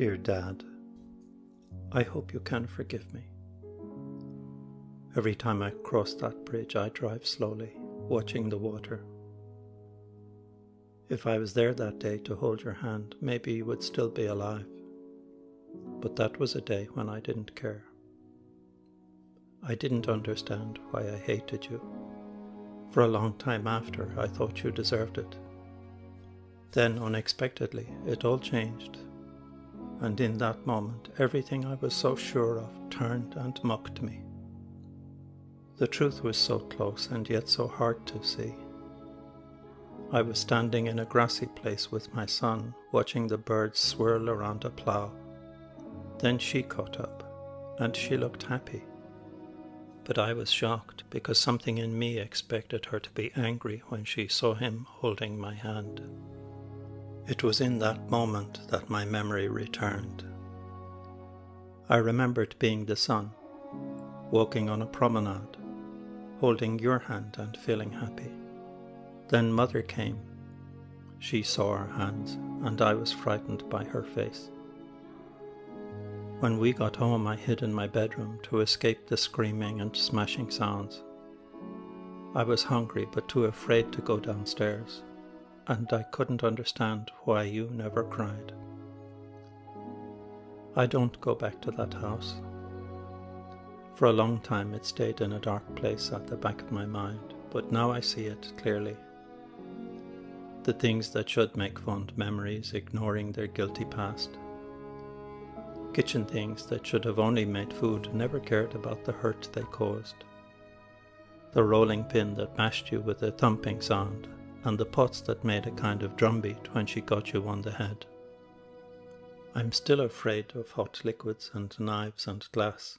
Dear Dad, I hope you can forgive me. Every time I cross that bridge, I drive slowly, watching the water. If I was there that day to hold your hand, maybe you would still be alive. But that was a day when I didn't care. I didn't understand why I hated you. For a long time after, I thought you deserved it. Then, unexpectedly, it all changed. And in that moment, everything I was so sure of turned and mocked me. The truth was so close and yet so hard to see. I was standing in a grassy place with my son, watching the birds swirl around a plough. Then she caught up, and she looked happy. But I was shocked because something in me expected her to be angry when she saw him holding my hand. It was in that moment that my memory returned. I remembered being the son, walking on a promenade, holding your hand and feeling happy. Then mother came. She saw our hands, and I was frightened by her face. When we got home, I hid in my bedroom to escape the screaming and smashing sounds. I was hungry but too afraid to go downstairs, and I couldn't understand why you never cried. I don't go back to that house. For a long time it stayed in a dark place at the back of my mind, but now I see it clearly the things that should make fond memories, ignoring their guilty past. Kitchen things that should have only made food never cared about the hurt they caused. The rolling pin that mashed you with a thumping sound, and the pots that made a kind of drumbeat when she got you on the head. I'm still afraid of hot liquids and knives and glass.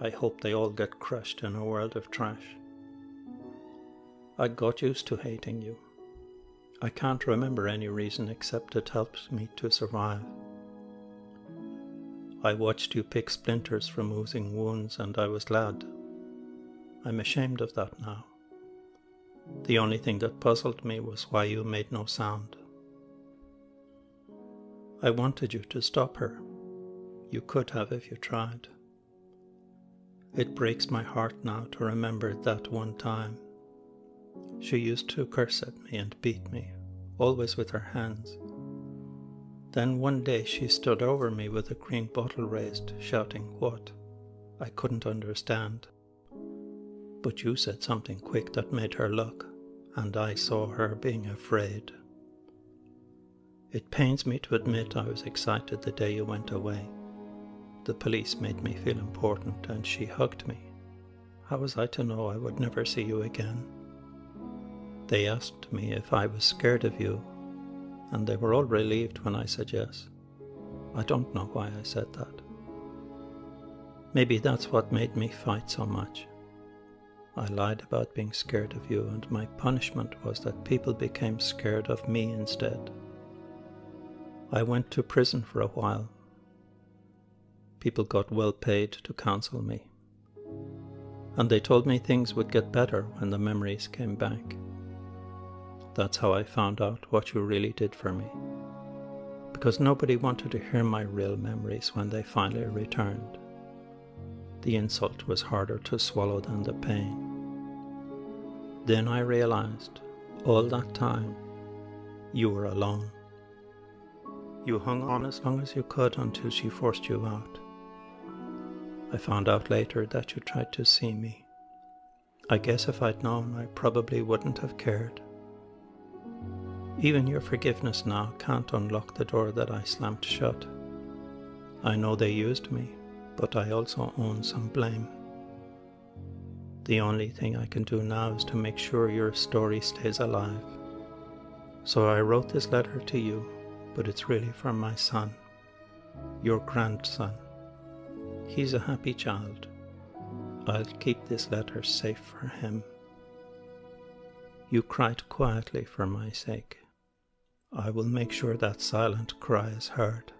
I hope they all get crushed in a world of trash. I got used to hating you. I can't remember any reason except it helps me to survive. I watched you pick splinters from oozing wounds and I was glad. I'm ashamed of that now. The only thing that puzzled me was why you made no sound. I wanted you to stop her. You could have if you tried. It breaks my heart now to remember that one time she used to curse at me and beat me, always with her hands. Then one day she stood over me with a green bottle raised, shouting, What? I couldn't understand. But you said something quick that made her look, and I saw her being afraid. It pains me to admit I was excited the day you went away. The police made me feel important, and she hugged me. How was I to know I would never see you again? They asked me if I was scared of you, and they were all relieved when I said yes. I don't know why I said that. Maybe that's what made me fight so much. I lied about being scared of you, and my punishment was that people became scared of me instead. I went to prison for a while. People got well paid to counsel me. And they told me things would get better when the memories came back. That's how I found out what you really did for me. Because nobody wanted to hear my real memories when they finally returned. The insult was harder to swallow than the pain. Then I realized, all that time, you were alone. You hung on as long as you could until she forced you out. I found out later that you tried to see me. I guess if I'd known, I probably wouldn't have cared. Even your forgiveness now can't unlock the door that I slammed shut. I know they used me, but I also own some blame. The only thing I can do now is to make sure your story stays alive. So I wrote this letter to you, but it's really for my son, your grandson. He's a happy child. I'll keep this letter safe for him. You cried quietly for my sake. I will make sure that silent cry is heard.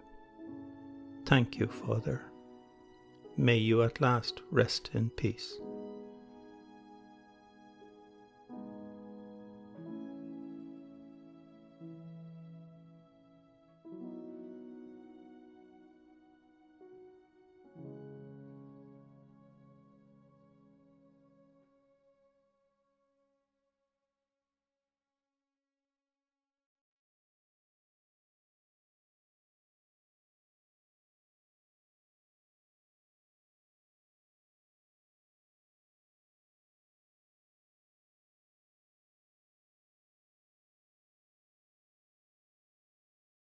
Thank you, Father. May you at last rest in peace.